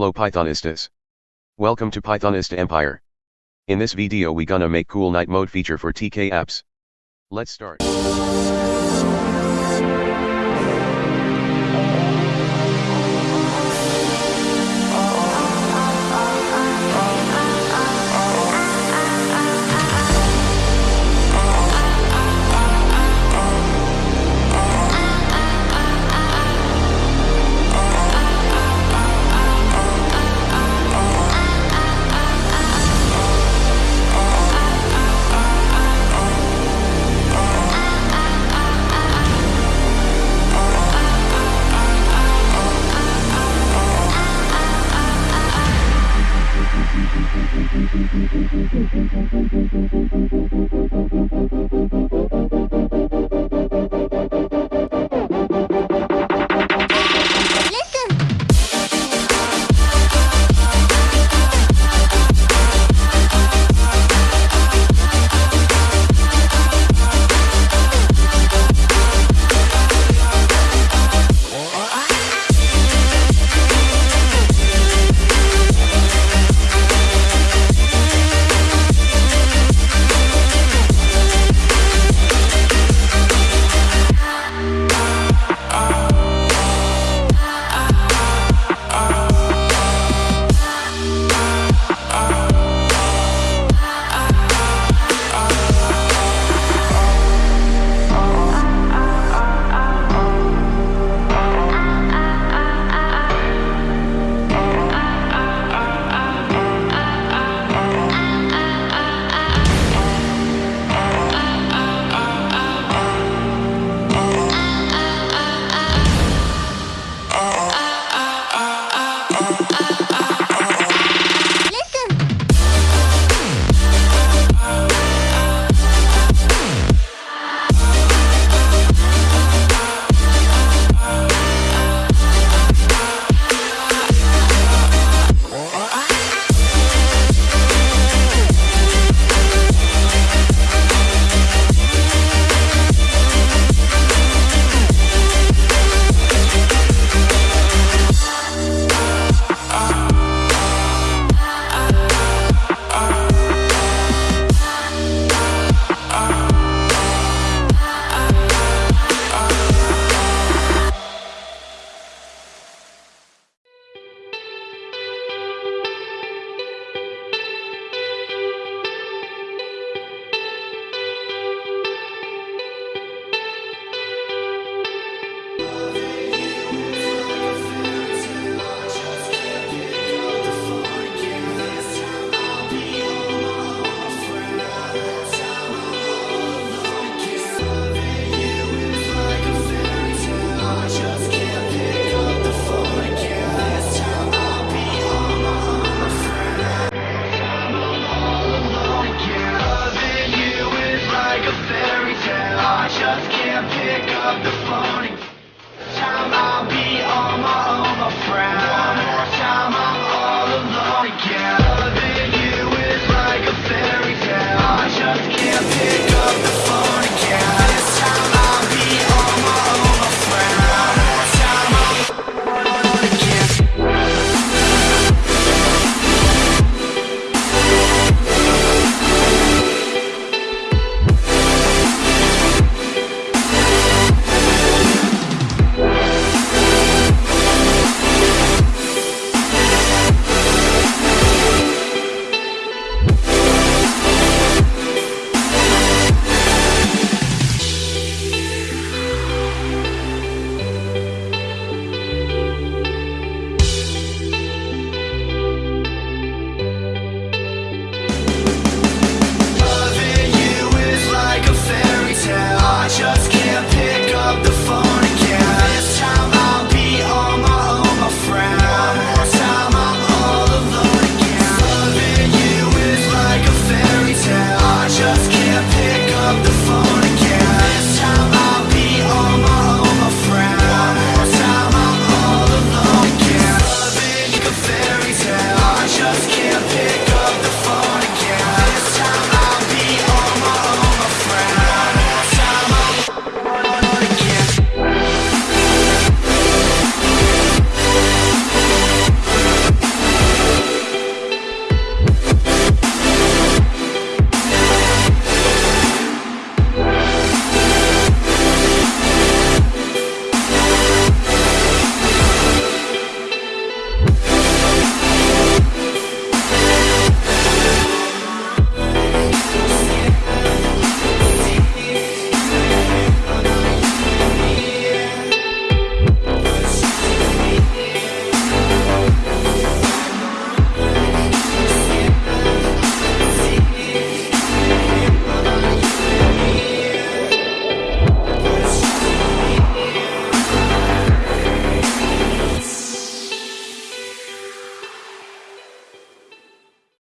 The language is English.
Hello Pythonistas. Welcome to Pythonista Empire. In this video we gonna make cool night mode feature for TK apps. Let's start. out